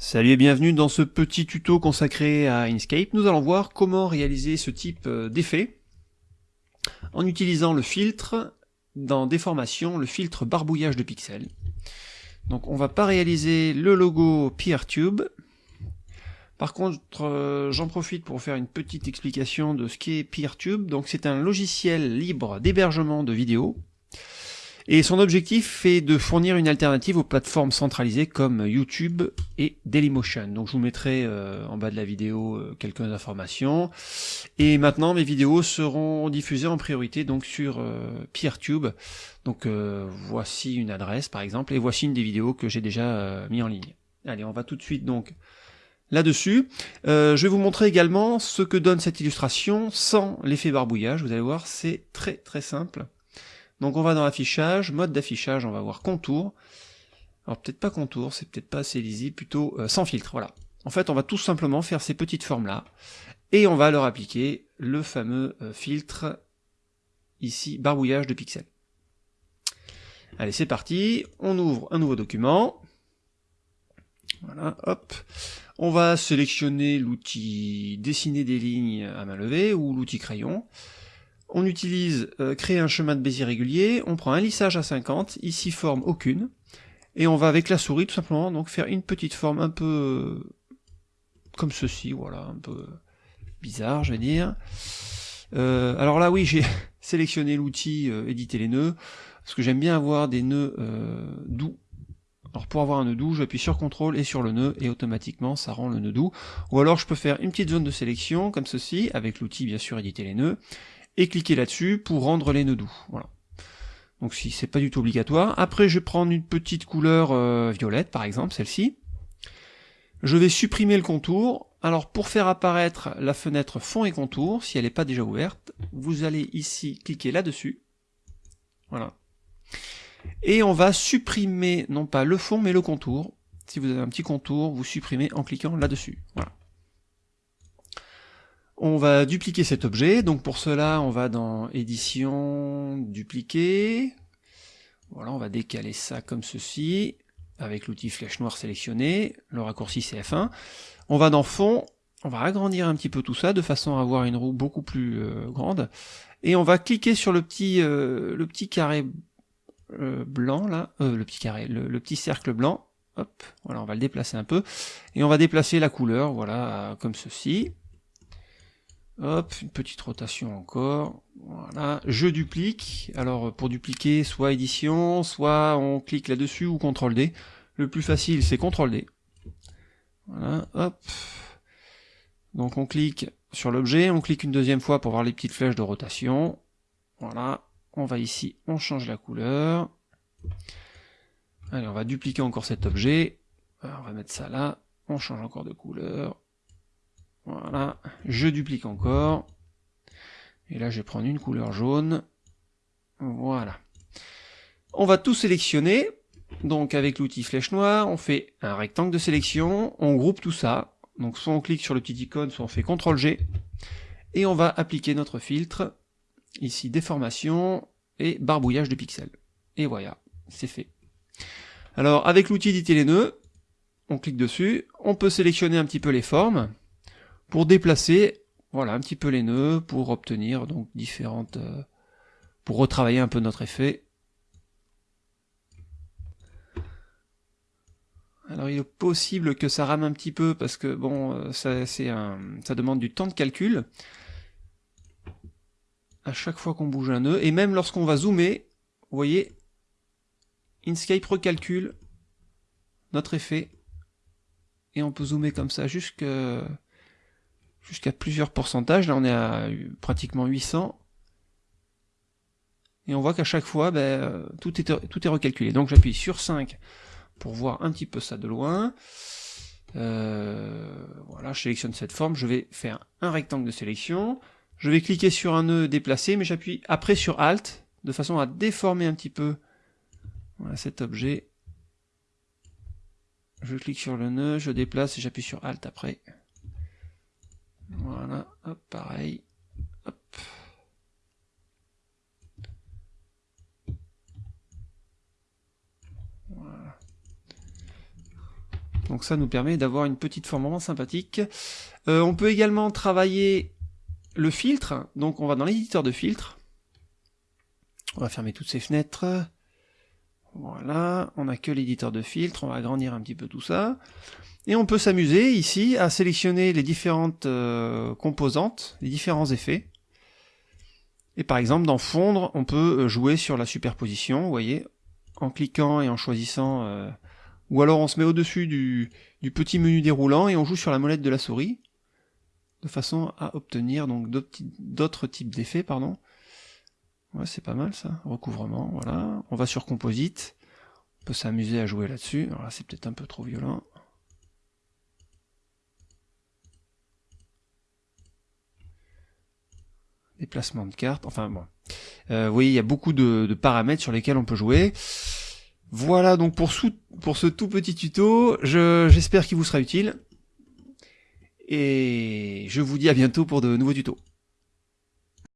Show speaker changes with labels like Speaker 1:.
Speaker 1: Salut et bienvenue dans ce petit tuto consacré à Inkscape. Nous allons voir comment réaliser ce type euh, d'effet en utilisant le filtre dans Déformation, le filtre barbouillage de pixels. Donc on va pas réaliser le logo PeerTube. Par contre, euh, j'en profite pour faire une petite explication de ce qu'est PeerTube. Donc c'est un logiciel libre d'hébergement de vidéos et son objectif est de fournir une alternative aux plateformes centralisées comme YouTube et Dailymotion. Donc je vous mettrai euh, en bas de la vidéo euh, quelques informations. Et maintenant mes vidéos seront diffusées en priorité donc sur euh. Donc voici une adresse par exemple et voici une des vidéos que j'ai déjà mis en ligne. Allez, on va tout de suite donc là-dessus. je vais vous montrer également ce que donne cette illustration sans l'effet barbouillage. Vous allez voir, c'est très très simple. Donc on va dans affichage, mode d'affichage, on va voir contour. Alors peut-être pas contour, c'est peut-être pas assez lisible, plutôt euh, sans filtre, voilà. En fait, on va tout simplement faire ces petites formes-là, et on va leur appliquer le fameux euh, filtre, ici, barbouillage de pixels. Allez, c'est parti, on ouvre un nouveau document. Voilà, hop. On va sélectionner l'outil dessiner des lignes à main levée ou l'outil crayon on utilise euh, créer un chemin de Bézier régulier, on prend un lissage à 50, ici forme aucune, et on va avec la souris tout simplement donc faire une petite forme un peu euh, comme ceci, voilà, un peu bizarre je vais dire. Euh, alors là oui j'ai sélectionné l'outil éditer les nœuds, parce que j'aime bien avoir des nœuds doux. Alors pour avoir un nœud doux, j'appuie sur CTRL et sur le nœud et automatiquement ça rend le nœud doux. Ou alors je peux faire une petite zone de sélection comme ceci, avec l'outil bien sûr éditer les nœuds, et cliquer là-dessus pour rendre les nœuds doux. Voilà. Donc si c'est pas du tout obligatoire. Après je vais prendre une petite couleur euh, violette par exemple, celle-ci. Je vais supprimer le contour. Alors pour faire apparaître la fenêtre fond et contour, si elle n'est pas déjà ouverte, vous allez ici cliquer là-dessus. Voilà. Et on va supprimer non pas le fond mais le contour. Si vous avez un petit contour, vous supprimez en cliquant là-dessus. Voilà. On va dupliquer cet objet, donc pour cela on va dans édition, dupliquer, voilà on va décaler ça comme ceci, avec l'outil flèche noire sélectionné, le raccourci c'est F1, on va dans fond, on va agrandir un petit peu tout ça de façon à avoir une roue beaucoup plus euh, grande, et on va cliquer sur le petit, euh, le petit carré euh, blanc là, le petit carré, le, petit cercle blanc, hop, voilà on va le déplacer un peu, et on va déplacer la couleur, voilà, comme ceci, Hop, une petite rotation encore. Voilà, je duplique. Alors pour dupliquer, soit édition, soit on clique là-dessus ou CTRL D. Le plus facile, c'est CTRL D. Voilà, hop. Donc on clique sur l'objet, on clique une deuxième fois pour voir les petites flèches de rotation. Voilà, on va ici, on change la couleur. Allez, on va dupliquer encore cet objet. on va mettre ça là, on change encore de couleur. Voilà, je duplique encore. Et là, je vais prendre une couleur jaune. Voilà. On va tout sélectionner. Donc avec l'outil flèche noire, on fait un rectangle de sélection, on groupe tout ça. Donc soit on clique sur le petit icône, soit on fait CTRL G. Et on va appliquer notre filtre. Ici, déformation et barbouillage de pixels. Et voilà, c'est fait. Alors avec l'outil éditer les nœuds, on clique dessus, on peut sélectionner un petit peu les formes pour déplacer voilà un petit peu les nœuds pour obtenir donc différentes euh, pour retravailler un peu notre effet. Alors il est possible que ça rame un petit peu parce que bon euh, ça c'est un ça demande du temps de calcul. À chaque fois qu'on bouge un nœud et même lorsqu'on va zoomer vous voyez Inkscape recalcule notre effet et on peut zoomer comme ça jusqu'à jusqu'à plusieurs pourcentages. Là, on est à pratiquement 800. Et on voit qu'à chaque fois, ben, euh, tout, est, tout est recalculé. Donc j'appuie sur 5 pour voir un petit peu ça de loin. Euh, voilà, je sélectionne cette forme. Je vais faire un rectangle de sélection. Je vais cliquer sur un nœud déplacé, mais j'appuie après sur Alt, de façon à déformer un petit peu cet objet. Je clique sur le nœud, je déplace et j'appuie sur Alt après. Voilà, hop, pareil. Hop. Voilà. Donc ça nous permet d'avoir une petite forme vraiment sympathique. Euh, on peut également travailler le filtre. Donc on va dans l'éditeur de filtre. On va fermer toutes ces fenêtres. Voilà, on n'a que l'éditeur de filtre, on va agrandir un petit peu tout ça. Et on peut s'amuser ici à sélectionner les différentes euh, composantes, les différents effets. Et par exemple, dans fondre, on peut euh, jouer sur la superposition, vous voyez, en cliquant et en choisissant... Euh, ou alors on se met au-dessus du, du, petit menu déroulant et on joue sur la molette de la souris, de façon à obtenir donc d'autres types d'effets, pardon. C'est pas mal ça, recouvrement, voilà. On va sur Composite, on peut s'amuser à jouer là-dessus. Alors là, c'est peut-être un peu trop violent. Déplacement de cartes, enfin bon. Euh, vous voyez, il y a beaucoup de, paramètres sur lesquels on peut jouer. Voilà donc pour, pour ce tout petit tuto, j'espère qu'il vous sera utile. Et je vous dis à bientôt pour de nouveaux tutos.